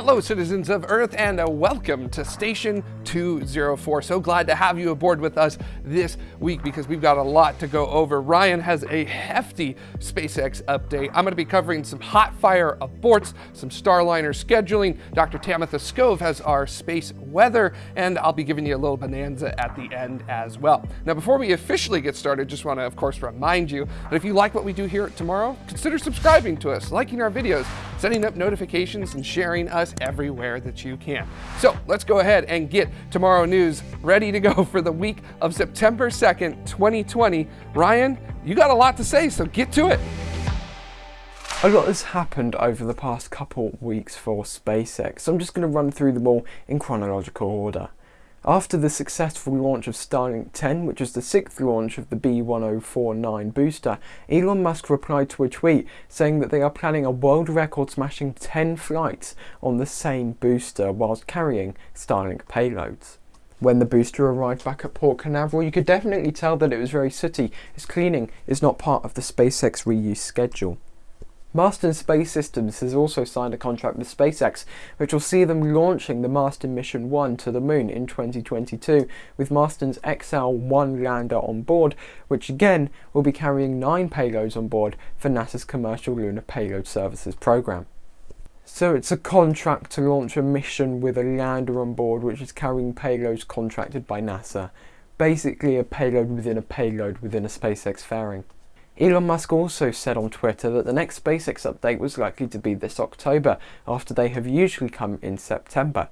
Hello, citizens of Earth, and uh, welcome to Station 204. So glad to have you aboard with us this week because we've got a lot to go over. Ryan has a hefty SpaceX update. I'm going to be covering some hot fire aborts, some Starliner scheduling. Dr. Tamitha Skov has our space weather, and I'll be giving you a little bonanza at the end as well. Now, before we officially get started, just want to, of course, remind you that if you like what we do here tomorrow, consider subscribing to us, liking our videos, setting up notifications, and sharing us everywhere that you can. So let's go ahead and get tomorrow news ready to go for the week of September 2nd, 2020. Ryan, you got a lot to say, so get to it. A lot has happened over the past couple weeks for SpaceX, so I'm just going to run through them all in chronological order. After the successful launch of Starlink 10, which was the sixth launch of the B1049 booster, Elon Musk replied to a tweet saying that they are planning a world record smashing 10 flights on the same booster whilst carrying Starlink payloads. When the booster arrived back at Port Canaveral, you could definitely tell that it was very sooty, as cleaning is not part of the SpaceX reuse schedule. Masten Space Systems has also signed a contract with SpaceX, which will see them launching the Masten Mission 1 to the Moon in 2022, with Masten's XL-1 lander on board, which again will be carrying nine payloads on board for NASA's Commercial Lunar Payload Services program. So it's a contract to launch a mission with a lander on board which is carrying payloads contracted by NASA. Basically a payload within a payload within a SpaceX fairing. Elon Musk also said on Twitter that the next SpaceX update was likely to be this October, after they have usually come in September.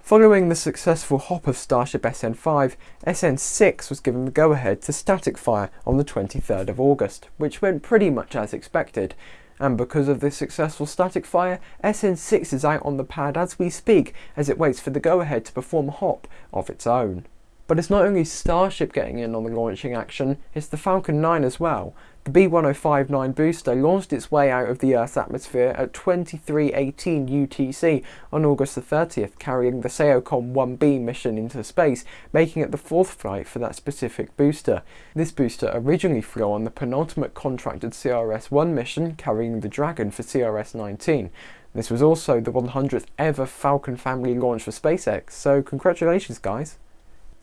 Following the successful hop of Starship SN5, SN6 was given the go-ahead to static fire on the 23rd of August, which went pretty much as expected. And because of this successful static fire, SN6 is out on the pad as we speak, as it waits for the go-ahead to perform a hop of its own. But it's not only Starship getting in on the launching action, it's the Falcon 9 as well. The B1059 booster launched its way out of the Earth's atmosphere at 2318 UTC on August the 30th, carrying the SAOCOM 1B mission into space, making it the fourth flight for that specific booster. This booster originally flew on the penultimate contracted CRS-1 mission, carrying the Dragon for CRS-19. This was also the 100th ever Falcon family launch for SpaceX, so congratulations guys!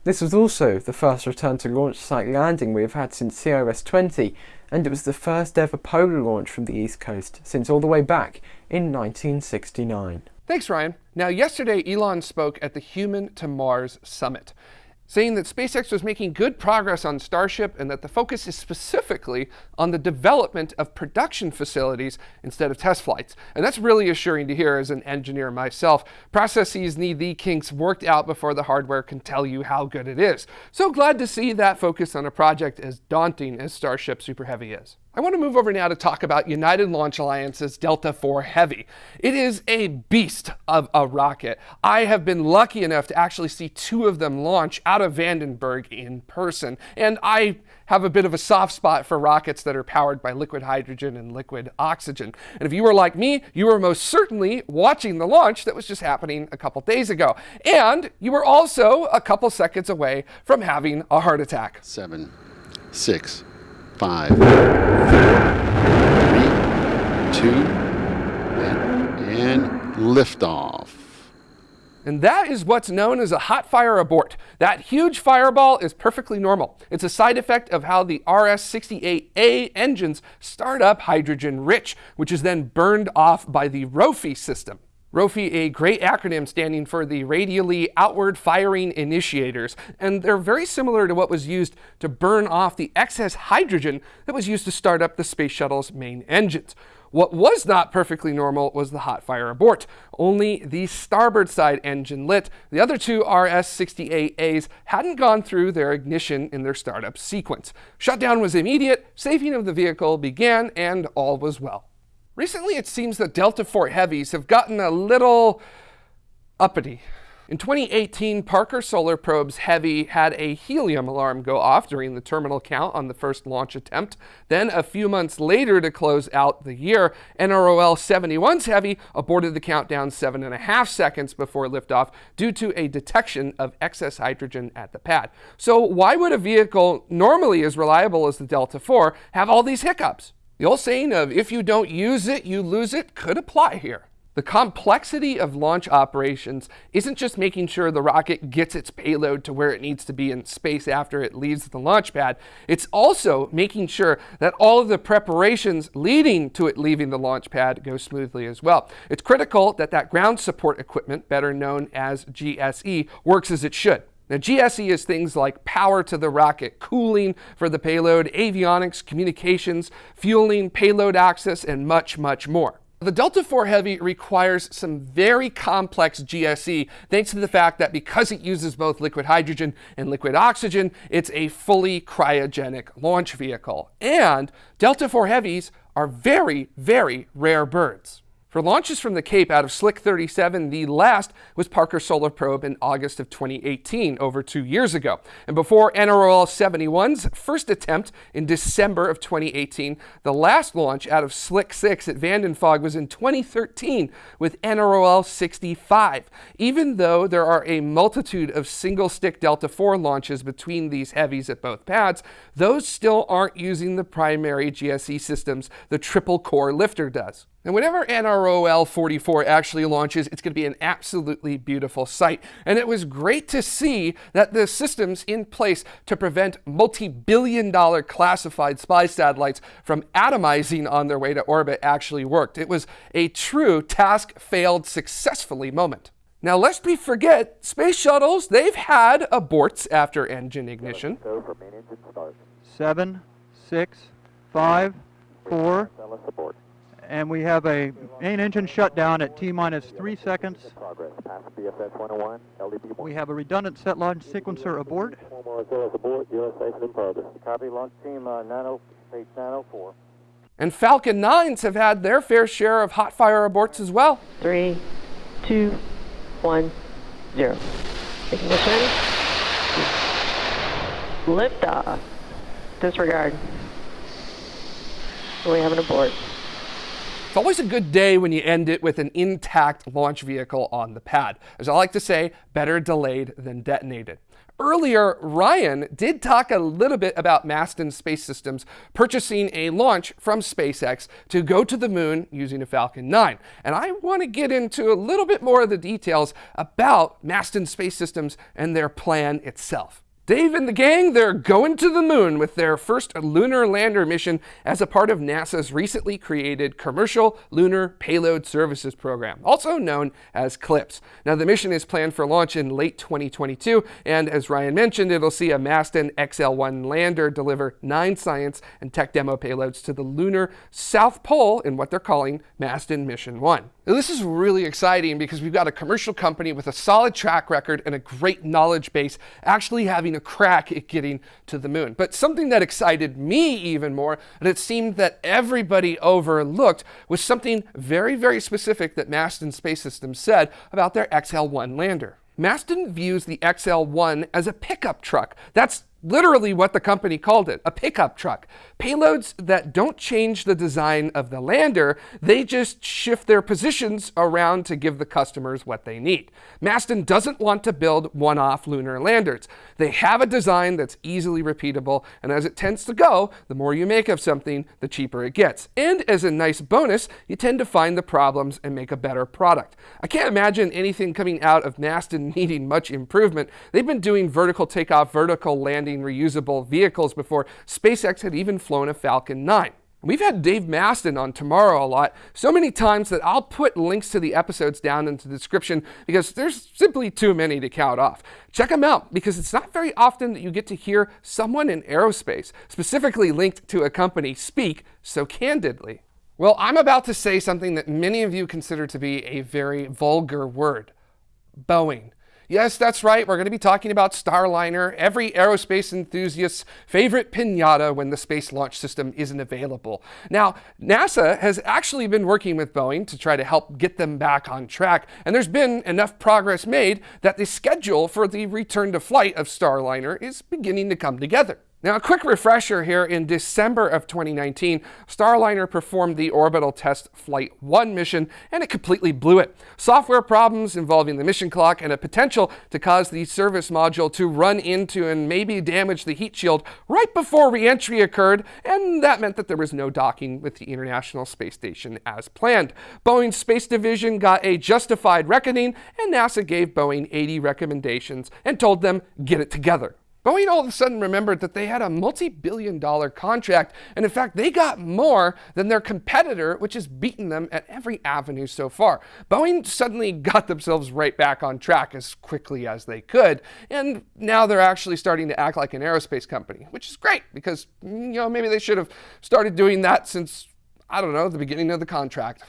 This was also the first return to launch site landing we have had since CRS-20, and it was the first ever polar launch from the East Coast since all the way back in 1969. Thanks, Ryan. Now, yesterday, Elon spoke at the Human to Mars Summit saying that SpaceX was making good progress on Starship and that the focus is specifically on the development of production facilities instead of test flights. And that's really assuring to hear as an engineer myself. Processes need the kinks worked out before the hardware can tell you how good it is. So glad to see that focus on a project as daunting as Starship Super Heavy is. I want to move over now to talk about United Launch Alliance's Delta IV Heavy. It is a beast of a rocket. I have been lucky enough to actually see two of them launch out of Vandenberg in person, and I have a bit of a soft spot for rockets that are powered by liquid hydrogen and liquid oxygen. And if you were like me, you were most certainly watching the launch that was just happening a couple days ago. And you were also a couple seconds away from having a heart attack. Seven, six, five, four, three, two, and, and liftoff. And that is what's known as a hot fire abort. That huge fireball is perfectly normal. It's a side effect of how the RS-68A engines start up hydrogen rich, which is then burned off by the ROFI system. ROFI, a great acronym standing for the Radially Outward Firing Initiators, and they're very similar to what was used to burn off the excess hydrogen that was used to start up the space shuttle's main engines. What was not perfectly normal was the hot fire abort. Only the starboard side engine lit. The other two RS-68As hadn't gone through their ignition in their startup sequence. Shutdown was immediate, saving of the vehicle began, and all was well. Recently, it seems that Delta IV Heavies have gotten a little uppity. In 2018, Parker Solar Probe's Heavy had a helium alarm go off during the terminal count on the first launch attempt. Then, a few months later to close out the year, NROL 71's Heavy aborted the countdown seven and a half seconds before liftoff due to a detection of excess hydrogen at the pad. So why would a vehicle normally as reliable as the Delta IV have all these hiccups? The old saying of if you don't use it, you lose it could apply here. The complexity of launch operations isn't just making sure the rocket gets its payload to where it needs to be in space after it leaves the launch pad. It's also making sure that all of the preparations leading to it leaving the launch pad go smoothly as well. It's critical that that ground support equipment, better known as GSE, works as it should. Now, GSE is things like power to the rocket, cooling for the payload, avionics, communications, fueling, payload access, and much, much more. The Delta IV Heavy requires some very complex GSE thanks to the fact that because it uses both liquid hydrogen and liquid oxygen, it's a fully cryogenic launch vehicle. And Delta IV Heavies are very, very rare birds. For launches from the Cape out of Slick 37, the last was Parker Solar Probe in August of 2018, over two years ago. And before NROL 71's first attempt in December of 2018, the last launch out of Slick 6 at Vandenberg was in 2013 with NROL 65. Even though there are a multitude of single stick Delta IV launches between these heavies at both pads, those still aren't using the primary GSE systems the triple core lifter does. And whenever NROL 44 actually launches, it's going to be an absolutely beautiful sight. And it was great to see that the systems in place to prevent multi-billion dollar classified spy satellites from atomizing on their way to orbit actually worked. It was a true task failed successfully moment. Now, lest we forget, space shuttles, they've had aborts after engine ignition. Seven, six, five, four, and we have a main engine shutdown at T minus three seconds. We have a redundant set launch sequencer aboard. Copy launch team uh, 90, page 904. And Falcon 9s have had their fair share of hot fire aborts as well. Three, two, one, zero. Ignition. Liftoff. Disregard. We have an abort. It's always a good day when you end it with an intact launch vehicle on the pad. As I like to say, better delayed than detonated. Earlier, Ryan did talk a little bit about Masten Space Systems purchasing a launch from SpaceX to go to the moon using a Falcon 9. And I want to get into a little bit more of the details about Masten Space Systems and their plan itself. Dave and the gang, they're going to the moon with their first lunar lander mission as a part of NASA's recently created Commercial Lunar Payload Services Program, also known as CLPS. Now, the mission is planned for launch in late 2022, and as Ryan mentioned, it'll see a Masten XL-1 lander deliver nine science and tech demo payloads to the lunar South Pole in what they're calling Masten Mission 1. Now, this is really exciting because we've got a commercial company with a solid track record and a great knowledge base actually having a crack at getting to the moon. But something that excited me even more, and it seemed that everybody overlooked, was something very, very specific that Masten Space Systems said about their XL-1 lander. Masten views the XL-1 as a pickup truck. That's literally what the company called it, a pickup truck. Payloads that don't change the design of the lander, they just shift their positions around to give the customers what they need. Masten doesn't want to build one-off lunar landers. They have a design that's easily repeatable, and as it tends to go, the more you make of something, the cheaper it gets. And as a nice bonus, you tend to find the problems and make a better product. I can't imagine anything coming out of Masten needing much improvement. They've been doing vertical takeoff, vertical landing, reusable vehicles before SpaceX had even flown a Falcon 9. We've had Dave Masten on tomorrow a lot, so many times that I'll put links to the episodes down in the description because there's simply too many to count off. Check them out because it's not very often that you get to hear someone in aerospace, specifically linked to a company, speak so candidly. Well, I'm about to say something that many of you consider to be a very vulgar word Boeing. Yes, that's right. We're going to be talking about Starliner, every aerospace enthusiast's favorite pinata when the Space Launch System isn't available. Now, NASA has actually been working with Boeing to try to help get them back on track, and there's been enough progress made that the schedule for the return to flight of Starliner is beginning to come together. Now, a quick refresher here in December of 2019, Starliner performed the orbital test Flight 1 mission and it completely blew it. Software problems involving the mission clock and a potential to cause the service module to run into and maybe damage the heat shield right before reentry occurred, and that meant that there was no docking with the International Space Station as planned. Boeing's Space Division got a justified reckoning, and NASA gave Boeing 80 recommendations and told them, get it together. Boeing all of a sudden remembered that they had a multi billion dollar contract, and in fact, they got more than their competitor, which has beaten them at every avenue so far. Boeing suddenly got themselves right back on track as quickly as they could, and now they're actually starting to act like an aerospace company, which is great because, you know, maybe they should have started doing that since, I don't know, the beginning of the contract.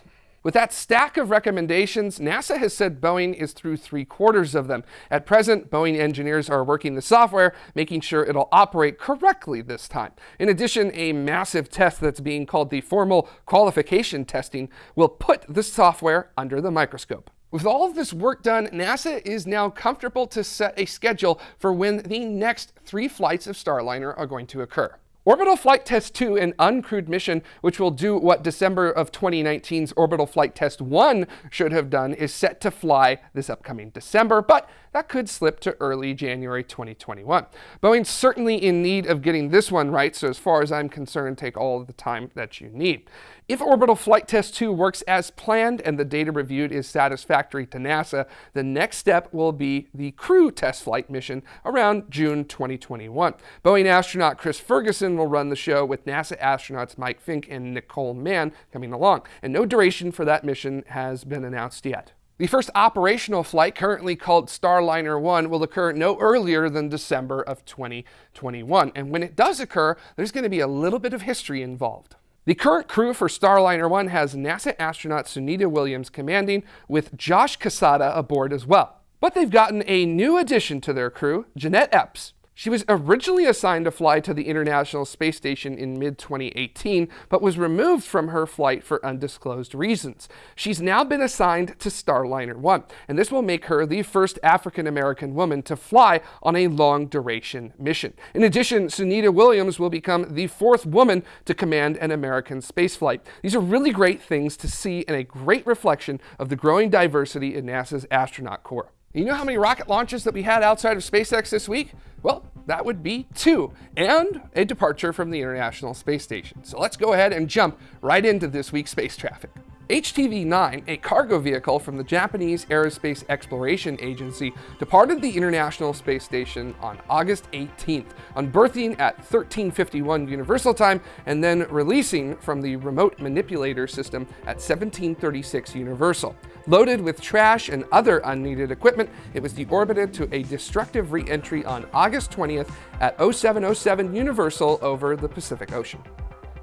With that stack of recommendations, NASA has said Boeing is through three quarters of them. At present, Boeing engineers are working the software, making sure it'll operate correctly this time. In addition, a massive test that's being called the formal qualification testing will put the software under the microscope. With all of this work done, NASA is now comfortable to set a schedule for when the next three flights of Starliner are going to occur. Orbital Flight Test 2, an uncrewed mission which will do what December of 2019's Orbital Flight Test 1 should have done, is set to fly this upcoming December, but that could slip to early January 2021. Boeing's certainly in need of getting this one right, so as far as I'm concerned, take all the time that you need. If Orbital Flight Test 2 works as planned and the data reviewed is satisfactory to NASA, the next step will be the crew test flight mission around June 2021. Boeing astronaut Chris Ferguson will run the show with NASA astronauts Mike Fincke and Nicole Mann coming along, and no duration for that mission has been announced yet. The first operational flight, currently called Starliner 1, will occur no earlier than December of 2021. And when it does occur, there's going to be a little bit of history involved. The current crew for Starliner 1 has NASA astronaut Sunita Williams commanding, with Josh Cassada aboard as well. But they've gotten a new addition to their crew, Jeanette Epps. She was originally assigned to fly to the International Space Station in mid 2018, but was removed from her flight for undisclosed reasons. She's now been assigned to Starliner 1, and this will make her the first African American woman to fly on a long duration mission. In addition, Sunita Williams will become the fourth woman to command an American spaceflight. These are really great things to see and a great reflection of the growing diversity in NASA's astronaut corps. You know how many rocket launches that we had outside of SpaceX this week? Well, that would be two, and a departure from the International Space Station. So let's go ahead and jump right into this week's space traffic. HTV-9, a cargo vehicle from the Japanese Aerospace Exploration Agency, departed the International Space Station on August 18th, unberthing at 1351 Universal Time and then releasing from the Remote Manipulator System at 1736 Universal. Loaded with trash and other unneeded equipment, it was deorbited to a destructive re-entry on August 20th at 0707 Universal over the Pacific Ocean.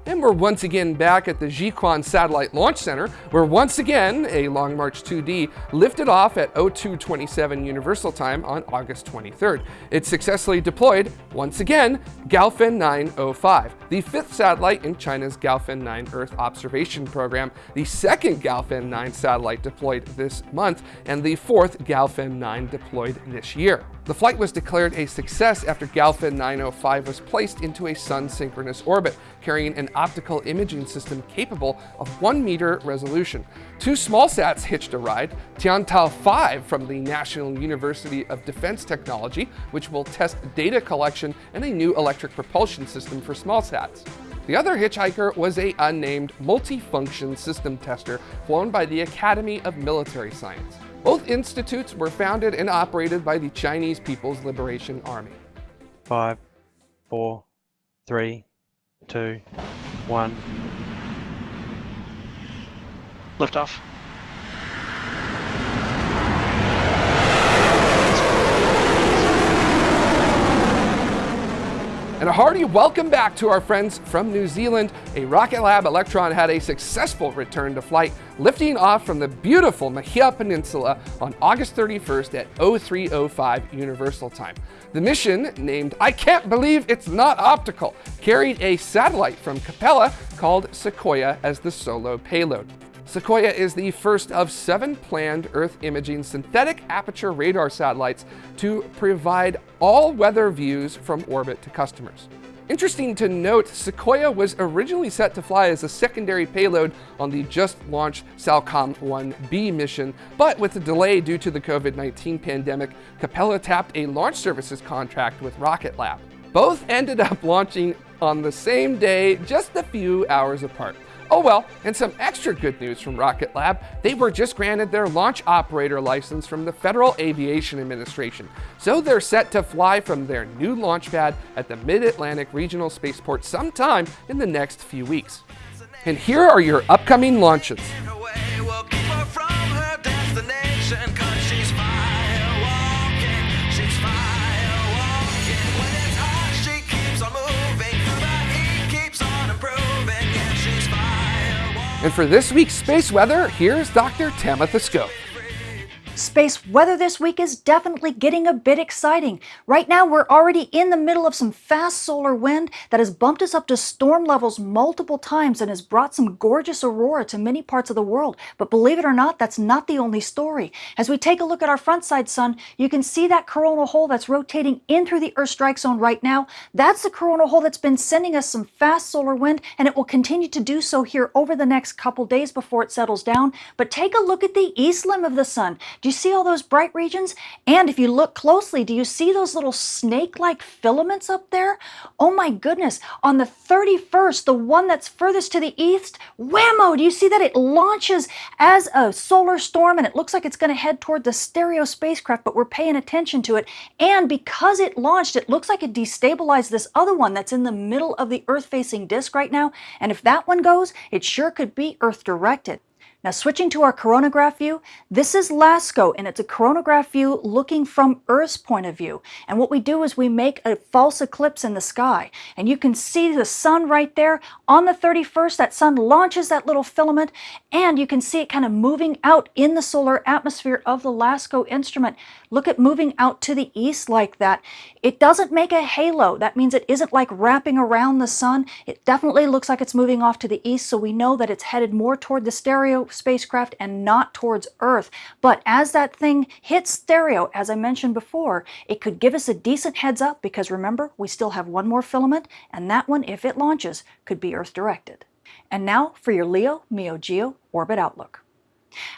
And we're once again back at the Jiuquan Satellite Launch Center, where once again a Long March 2D lifted off at 0227 Universal Time on August 23rd. It successfully deployed, once again, Gaofen 905, the fifth satellite in China's Gaofen 9 Earth Observation Program, the second Gaofen 9 satellite deployed this month, and the fourth Gaofen 9 deployed this year. The flight was declared a success after Gaofen 905 was placed into a sun-synchronous orbit, carrying an optical imaging system capable of 1 meter resolution. Two small sats hitched a ride, Tiantuo 5 from the National University of Defense Technology, which will test data collection and a new electric propulsion system for small sats. The other hitchhiker was a unnamed multifunction system tester flown by the Academy of Military Science. Both institutes were founded and operated by the Chinese People's Liberation Army. Five, four, three, two, one. Liftoff. And a hearty welcome back to our friends from New Zealand. A Rocket Lab Electron had a successful return to flight, lifting off from the beautiful Mahia Peninsula on August 31st at 0305 Universal Time. The mission, named I Can't Believe It's Not Optical, carried a satellite from Capella called Sequoia as the solo payload. Sequoia is the first of seven planned Earth imaging synthetic aperture radar satellites to provide all weather views from orbit to customers. Interesting to note, Sequoia was originally set to fly as a secondary payload on the just launched SAOCOM 1B mission, but with a delay due to the COVID-19 pandemic, Capella tapped a launch services contract with Rocket Lab. Both ended up launching on the same day, just a few hours apart. Oh well, and some extra good news from Rocket Lab, they were just granted their launch operator license from the Federal Aviation Administration. So they're set to fly from their new launch pad at the Mid-Atlantic Regional Spaceport sometime in the next few weeks. And here are your upcoming launches. And for this week's space weather, here's Dr. Tamitha Skov. Space weather this week is definitely getting a bit exciting. Right now, we're already in the middle of some fast solar wind that has bumped us up to storm levels multiple times and has brought some gorgeous aurora to many parts of the world. But believe it or not, that's not the only story. As we take a look at our front side sun, you can see that coronal hole that's rotating in through the Earth strike zone right now. That's the coronal hole that's been sending us some fast solar wind, and it will continue to do so here over the next couple days before it settles down. But take a look at the east limb of the sun. Do you see all those bright regions? And if you look closely, do you see those little snake-like filaments up there? Oh my goodness, on the 31st, the one that's furthest to the east, whammo, do you see that? It launches as a solar storm and it looks like it's going to head toward the stereo spacecraft, but we're paying attention to it. And because it launched, it looks like it destabilized this other one that's in the middle of the Earth-facing disk right now. And if that one goes, it sure could be Earth-directed. Now switching to our coronagraph view, this is LASCO and it's a coronagraph view looking from Earth's point of view. And what we do is we make a false eclipse in the sky. And you can see the sun right there. On the 31st, that sun launches that little filament and you can see it kind of moving out in the solar atmosphere of the LASCO instrument. Look at moving out to the east like that. It doesn't make a halo. That means it isn't like wrapping around the sun. It definitely looks like it's moving off to the east, so we know that it's headed more toward the stereo spacecraft and not towards Earth. But as that thing hits stereo, as I mentioned before, it could give us a decent heads up because remember, we still have one more filament, and that one, if it launches, could be Earth directed. And now for your LEO, MEO, GEO orbit outlook.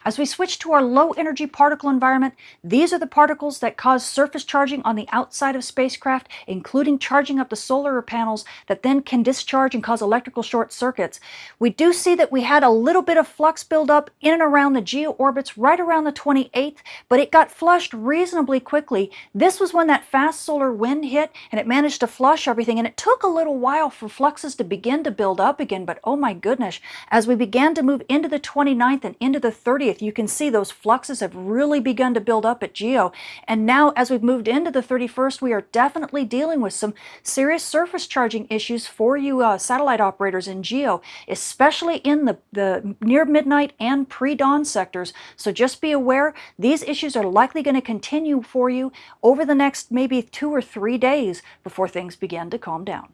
As we switch to our low energy particle environment, these are the particles that cause surface charging on the outside of spacecraft, including charging up the solar panels that then can discharge and cause electrical short circuits. We do see that we had a little bit of flux buildup in and around the geo orbits right around the 28th, but it got flushed reasonably quickly. This was when that fast solar wind hit and it managed to flush everything and it took a little while for fluxes to begin to build up again, but oh my goodness, as we began to move into the 29th and into the 30th, you can see those fluxes have really begun to build up at GEO. And now as we've moved into the 31st, we are definitely dealing with some serious surface charging issues for you uh, satellite operators in GEO, especially in the, the near midnight and pre-dawn sectors. So just be aware, these issues are likely going to continue for you over the next maybe two or three days before things begin to calm down.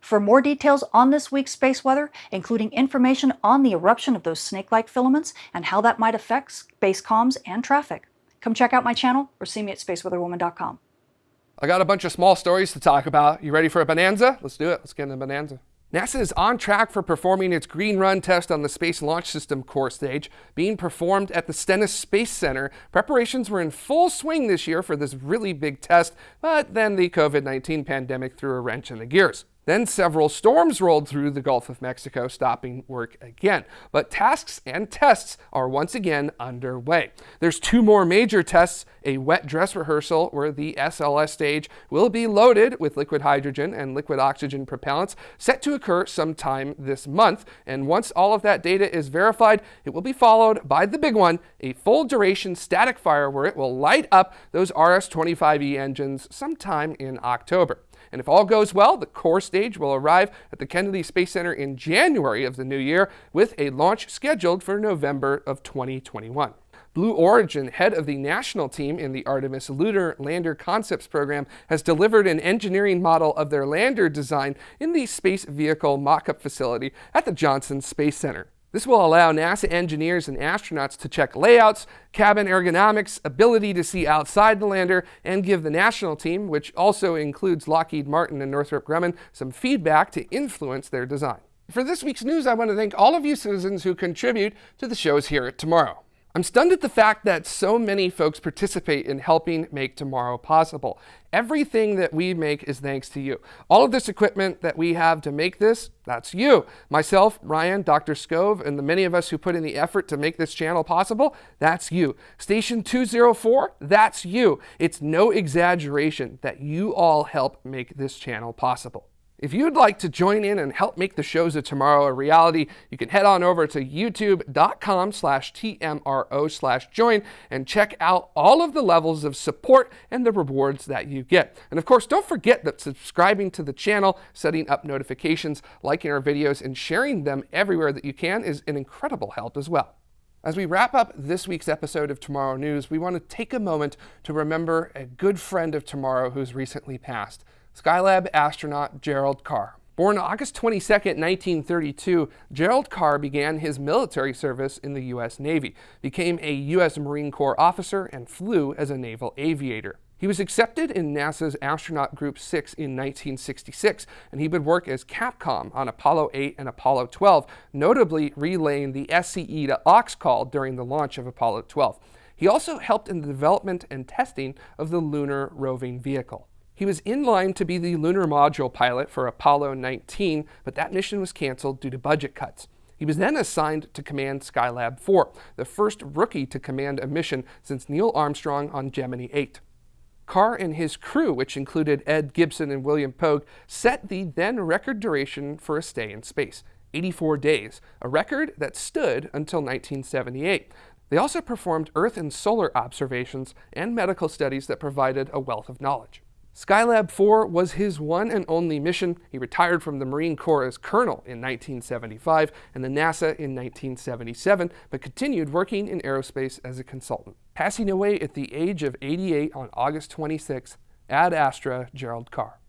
For more details on this week's space weather, including information on the eruption of those snake-like filaments and how that might affect space comms and traffic, come check out my channel or see me at spaceweatherwoman.com. I got a bunch of small stories to talk about. You ready for a bonanza? Let's do it. Let's get into bonanza. NASA is on track for performing its green run test on the Space Launch System core stage, being performed at the Stennis Space Center. Preparations were in full swing this year for this really big test, but then the COVID-19 pandemic threw a wrench in the gears. Then several storms rolled through the Gulf of Mexico, stopping work again. But tasks and tests are once again underway. There's two more major tests, a wet dress rehearsal where the SLS stage will be loaded with liquid hydrogen and liquid oxygen propellants, set to occur sometime this month. And once all of that data is verified, it will be followed by the big one, a full duration static fire where it will light up those RS-25E engines sometime in October. And if all goes well, the core stage will arrive at the Kennedy Space Center in January of the new year with a launch scheduled for November of 2021. Blue Origin, head of the national team in the Artemis Lunar Lander Concepts Program, has delivered an engineering model of their lander design in the Space Vehicle Mock-up facility at the Johnson Space Center. This will allow NASA engineers and astronauts to check layouts, cabin ergonomics, ability to see outside the lander, and give the national team, which also includes Lockheed Martin and Northrop Grumman, some feedback to influence their design. For this week's news, I want to thank all of you citizens who contribute to the shows here at Tomorrow. I'm stunned at the fact that so many folks participate in helping make tomorrow possible. Everything that we make is thanks to you. All of this equipment that we have to make this, that's you. Myself, Ryan, Dr. Skov, and the many of us who put in the effort to make this channel possible, that's you. Station 204, that's you. It's no exaggeration that you all help make this channel possible. If you'd like to join in and help make the shows of tomorrow a reality, you can head on over to youtube.com slash TMRO slash join and check out all of the levels of support and the rewards that you get. And of course, don't forget that subscribing to the channel, setting up notifications, liking our videos, and sharing them everywhere that you can is an incredible help as well. As we wrap up this week's episode of Tomorrow News, we want to take a moment to remember a good friend of tomorrow who's recently passed. Skylab astronaut Gerald Carr. Born August 22, 1932, Gerald Carr began his military service in the U.S. Navy, became a U.S. Marine Corps officer, and flew as a naval aviator. He was accepted in NASA's Astronaut Group 6 in 1966, and he would work as Capcom on Apollo 8 and Apollo 12, notably relaying the SCE to AUX call during the launch of Apollo 12. He also helped in the development and testing of the lunar roving vehicle. He was in line to be the lunar module pilot for Apollo 19, but that mission was canceled due to budget cuts. He was then assigned to command Skylab 4, the first rookie to command a mission since Neil Armstrong on Gemini 8. Carr and his crew, which included Ed Gibson and William Pogue, set the then record duration for a stay in space 84 days, a record that stood until 1978. They also performed Earth and solar observations and medical studies that provided a wealth of knowledge. Skylab 4 was his one and only mission. He retired from the Marine Corps as colonel in 1975 and the NASA in 1977, but continued working in aerospace as a consultant. Passing away at the age of 88 on August 26, ad astra Gerald Carr.